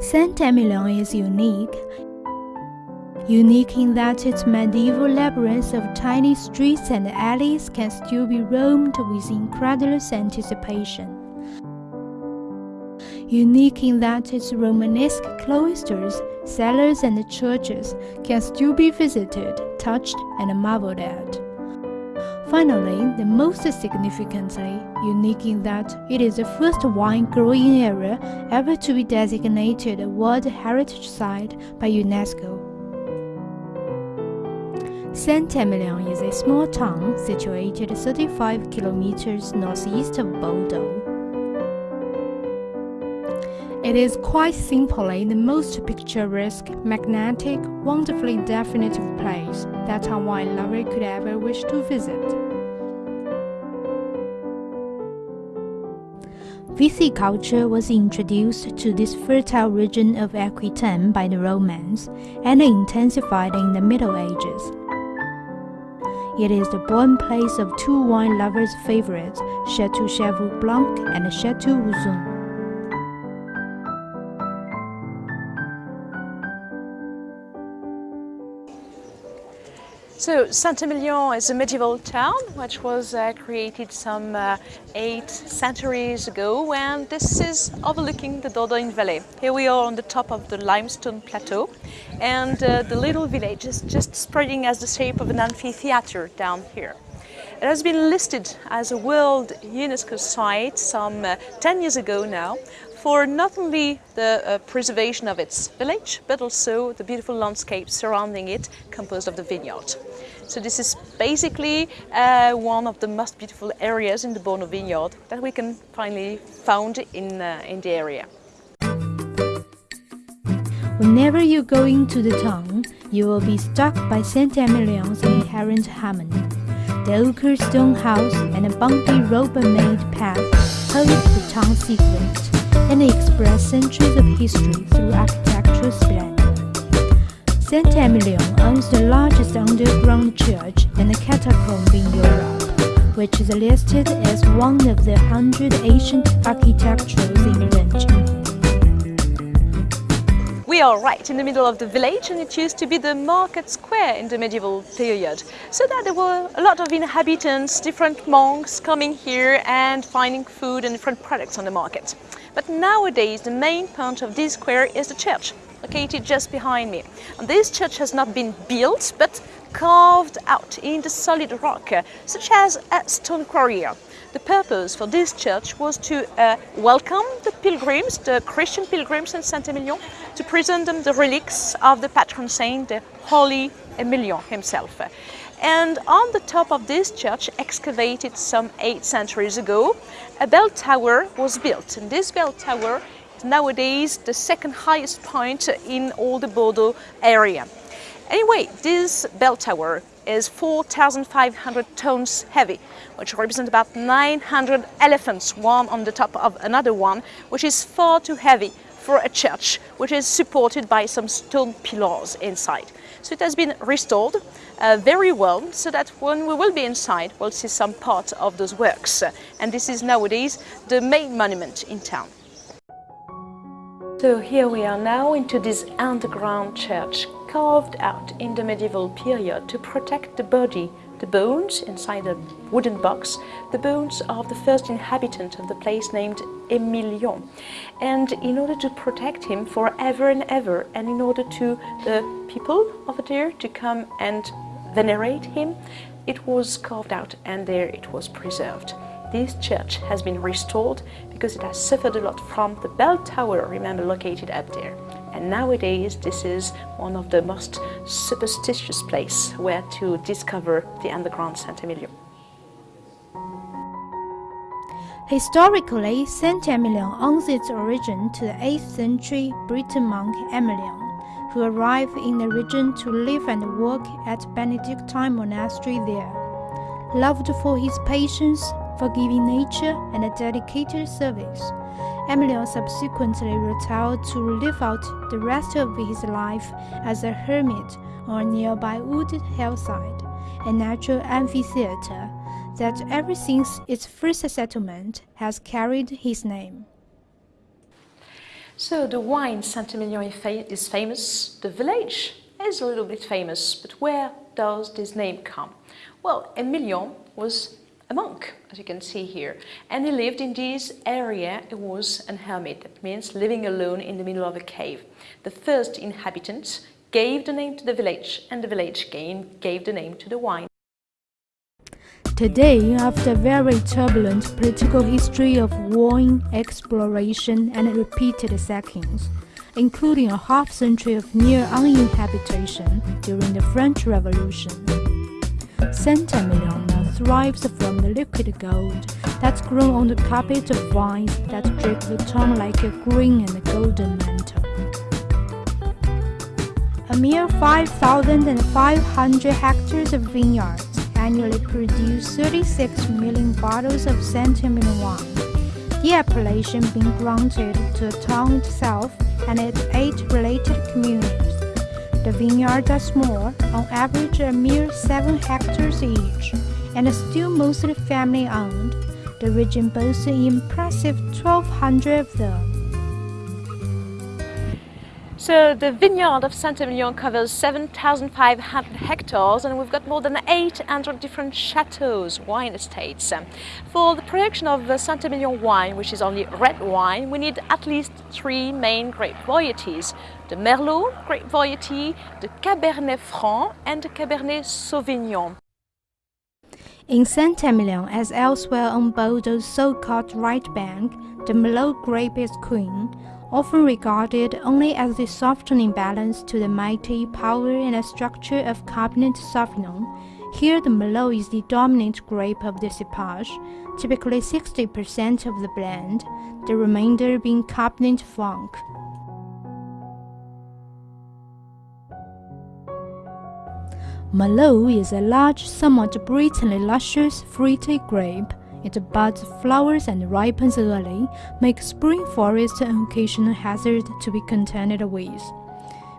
Saint-Emilion is unique. Unique in that its medieval labyrinth of tiny streets and alleys can still be roamed with incredulous anticipation. Unique in that its Romanesque cloisters, cellars, and churches can still be visited, touched, and marveled at. Finally, the most significantly unique in that it is the first wine growing area ever to be designated a World Heritage Site by UNESCO. Saint-Emilion is a small town situated 35 kilometers northeast of Bordeaux. It is quite simply the most picturesque, magnetic, wonderfully definitive place that a wine lover could ever wish to visit. Viticulture was introduced to this fertile region of Aquitaine by the Romans and intensified in the Middle Ages. It is the birthplace of two wine lovers' favorites, Chateau Cheval Blanc and Chateau Ausone. So Saint-Emilion is a medieval town which was uh, created some uh, eight centuries ago and this is overlooking the Dordogne Valley. Here we are on the top of the limestone plateau and uh, the little village is just spreading as the shape of an amphitheater down here. It has been listed as a World UNESCO Site some uh, 10 years ago now for not only the uh, preservation of its village, but also the beautiful landscape surrounding it, composed of the vineyard. So this is basically uh, one of the most beautiful areas in the Borno vineyard that we can finally found in, uh, in the area. Whenever you go into the town, you will be struck by Saint-Emilion's inherent harmony. The ochre stone house and a bumpy rubber-made path hold the town secret and express centuries of history through architectural splendor. Saint-Emilion owns the largest underground church and catacomb in Europe, which is listed as one of the hundred ancient architectural inventions. We are right in the middle of the village and it used to be the market square in the medieval period. So that there were a lot of inhabitants, different monks coming here and finding food and different products on the market. But nowadays the main point of this square is the church, located just behind me. And this church has not been built but carved out in the solid rock, such as a stone quarry. The purpose for this church was to uh, welcome the pilgrims, the Christian pilgrims in Saint-Emilion, to present them the relics of the patron saint, the Holy Emilion himself. And on the top of this church, excavated some eight centuries ago, a bell tower was built. And this bell tower is nowadays the second highest point in all the Bordeaux area. Anyway, this bell tower is 4,500 tons heavy, which represents about 900 elephants, one on the top of another one, which is far too heavy for a church, which is supported by some stone pillars inside. So it has been restored uh, very well, so that when we will be inside, we'll see some part of those works. And this is nowadays the main monument in town. So here we are now into this underground church carved out in the medieval period to protect the body, the bones inside a wooden box, the bones of the first inhabitant of the place named Emilion. And in order to protect him forever and ever, and in order to the people over there to come and venerate him, it was carved out and there it was preserved. This church has been restored because it has suffered a lot from the bell tower, remember, located up there. And nowadays, this is one of the most superstitious places where to discover the underground Saint-Emilion. Historically, Saint-Emilion owes its origin to the 8th century Breton monk Emilion, who arrived in the region to live and work at Benedictine monastery there. Loved for his patience, forgiving nature, and a dedicated service. Emilion subsequently retired to live out the rest of his life as a hermit on a nearby wooded hillside, a natural amphitheater that ever since its first settlement has carried his name. So the wine Saint-Emilion is famous, the village is a little bit famous, but where does this name come? Well, Emilion was a monk, as you can see here, and he lived in this area, he was an hermit, that means living alone in the middle of a cave. The first inhabitants gave the name to the village, and the village gave the name to the wine. Today, after a very turbulent political history of wine exploration and repeated sackings, including a half century of near uninhabitation during the French Revolution, Saint-Emilion thrives from the liquid gold that's grown on the carpet of vines that drip the town like a green and golden mantle. A mere 5,500 hectares of vineyards annually produce 36 million bottles of Saint-Emilion wine, the appellation being granted to the town itself and its eight related communities. The vineyards are small, on average a mere 7 hectares each, and still mostly family owned. The region boasts an impressive 1,200 of them. So the vineyard of Saint-Emilion covers 7,500 hectares and we've got more than 800 different chateaux, wine estates. For the production of the Saint-Emilion wine, which is only red wine, we need at least three main grape varieties. The Merlot grape variety, the Cabernet Franc and the Cabernet Sauvignon. In Saint-Emilion, as elsewhere on Bordeaux's so-called right bank, the Merlot grape is queen, often regarded only as the softening balance to the mighty power and structure of Cabernet Sauvignon. Here, the Merlot is the dominant grape of the cepage, typically 60% of the blend, the remainder being Cabernet Franc. Merlot is a large, somewhat brittle, luscious, fruity grape it buds, flowers, and ripens early, make spring forest an occasional hazard to be contended with.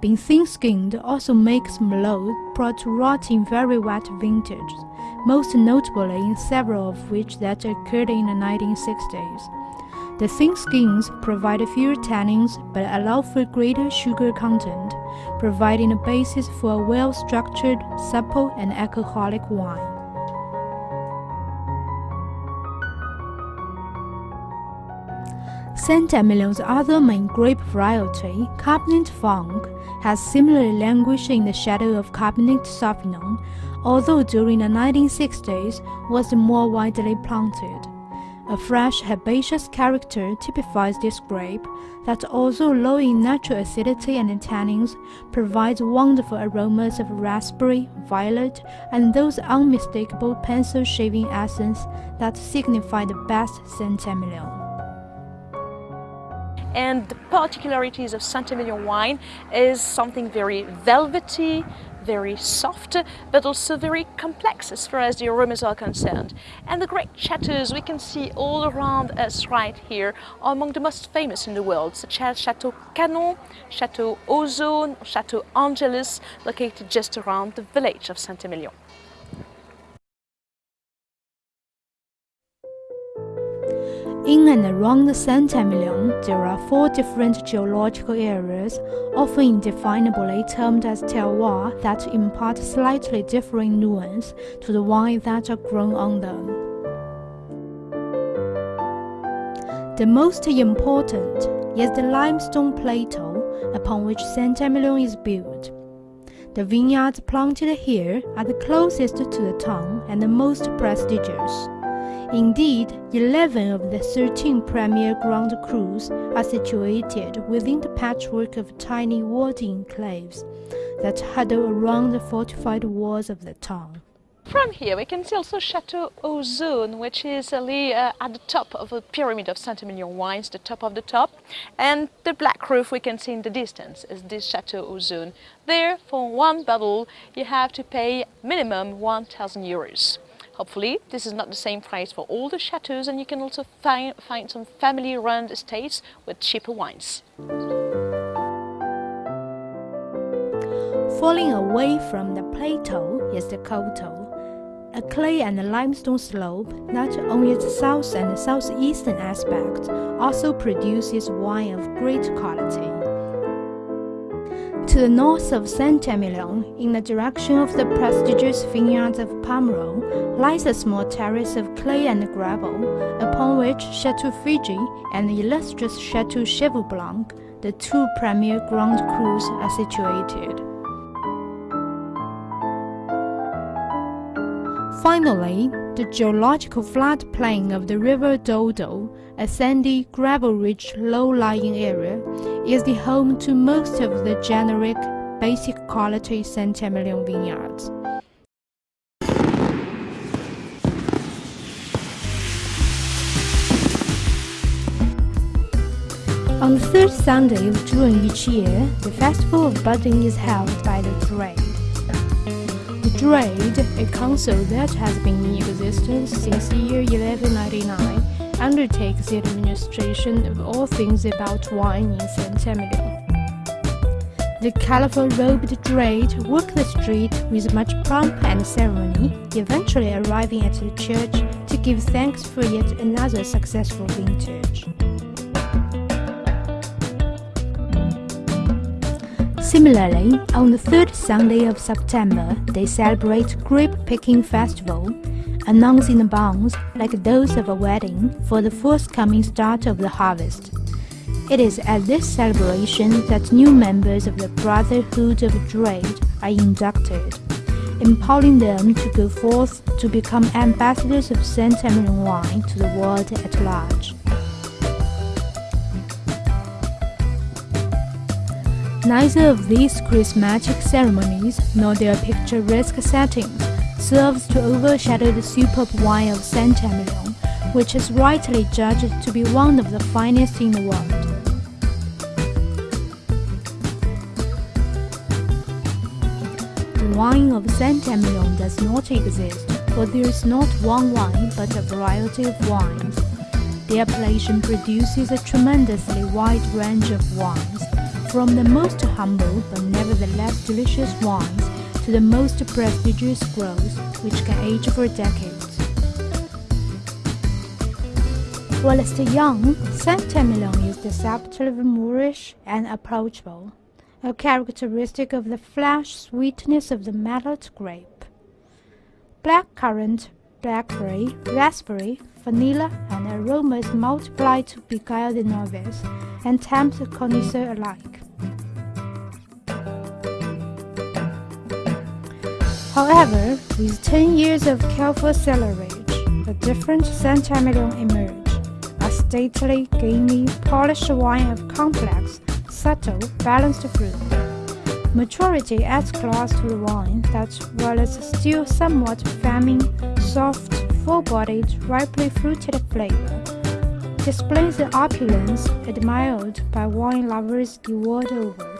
Being thin-skinned also makes Merlot prone to rot in very wet vintages, most notably in several of which that occurred in the 1960s. The thin skins provide fewer tannins but allow for greater sugar content, providing a basis for a well-structured, supple, and alcoholic wine. Saint-Emilion's other main grape variety, Cabernet Franc, has similarly languished in the shadow of Cabernet Sauvignon, although during the 1960s was more widely planted. A fresh herbaceous character typifies this grape that although low in natural acidity and tannins, provides wonderful aromas of raspberry, violet, and those unmistakable pencil shaving essence that signify the best Saint-Emilion and the particularities of Saint-Emilion wine is something very velvety, very soft, but also very complex as far as the aromas are concerned. And the great chateaux we can see all around us right here are among the most famous in the world, such as Chateau Canon, Chateau Ausone, Chateau Angelus, located just around the village of Saint-Emilion. In and around Saint-Emilion, there are four different geological areas, often indefinably termed as terroir, that impart slightly differing nuance to the wines that are grown on them. The most important is the limestone plateau upon which Saint-Emilion is built. The vineyards planted here are the closest to the town and the most prestigious. Indeed, 11 of the 13 premier Grand Crus are situated within the patchwork of tiny walled enclaves that huddle around the fortified walls of the town. From here we can see also Chateau Ausone, which is really, uh, at the top of the pyramid of Saint-Emilion wines, the top of the top. And the black roof we can see in the distance is this Chateau Ausone. There, for one bottle, you have to pay minimum 1,000 euros. Hopefully this is not the same price for all the chateaux and you can also find, find some family-run estates with cheaper wines. Falling away from the plateau is the Coteau, a clay and limestone slope that on its south and southeastern aspect also produces wine of great quality. To the north of Saint-Emilion, in the direction of the prestigious vineyards of Pomerol, lies a small terrace of clay and gravel, upon which Chateau Figeac and the illustrious Chateau Cheval Blanc, the two premier Grand Crus, are situated. Finally, the geological floodplain of the River Dordogne, a sandy, gravel-rich, low-lying area, is the home to most of the generic, basic quality Saint-Emilion vineyards. On the third Sunday of June each year, the Festival of Budding is held by the Jurade. Jurade, a council that has been in existence since the year 1199, undertakes the administration of all things about wine in Saint-Emilion. The colorful robed Jurade walk the street with much pomp and ceremony, eventually arriving at the church to give thanks for yet another successful vintage. Similarly, on the third Sunday of September, they celebrate Grape Picking Festival, announcing the bonds, like those of a wedding, for the forthcoming start of the harvest. It is at this celebration that new members of the Brotherhood of Jurade are inducted, empowering them to go forth to become ambassadors of Saint-Emilion wine to the world at large. Neither of these charismatic ceremonies nor their picturesque settings serves to overshadow the superb wine of Saint-Emilion, which is rightly judged to be one of the finest in the world. The wine of Saint-Emilion does not exist, for there is not one wine but a variety of wines. The appellation produces a tremendously wide range of wines, from the most humble but nevertheless delicious wines to the most prestigious growths which can age for decades. While still young, Saint-Emilion is deceptively moreish and approachable, a characteristic of the flesh sweetness of the Merlot grape. Blackcurrant, blackberry, raspberry, vanilla, and aromas multiply to beguile the novice and tempt the connoisseur alike. However, with 10 years of careful cellarage, a different Saint-Emilion emerged, a stately, gamey, polished wine of complex, subtle, balanced fruit. Maturity adds class to the wine that, while it's still somewhat feminine, soft, full-bodied, ripely fruited flavor, displays the opulence admired by wine lovers the world over.